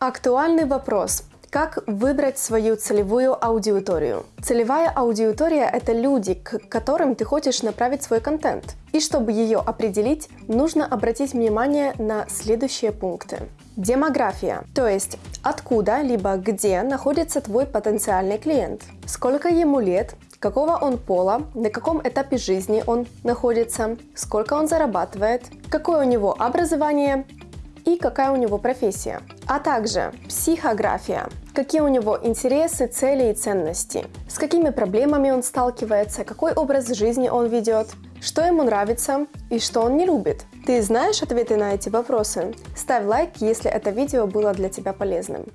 Актуальный вопрос. Как выбрать свою целевую аудиторию? Целевая аудитория – это люди, к которым ты хочешь направить свой контент. И чтобы ее определить, нужно обратить внимание на следующие пункты. Демография, то есть откуда либо где находится твой потенциальный клиент, сколько ему лет, какого он пола, на каком этапе жизни он находится, сколько он зарабатывает, какое у него образование и какая у него профессия, а также психография, какие у него интересы, цели и ценности, с какими проблемами он сталкивается, какой образ жизни он ведет, что ему нравится и что он не любит. Ты знаешь ответы на эти вопросы? Ставь лайк, если это видео было для тебя полезным.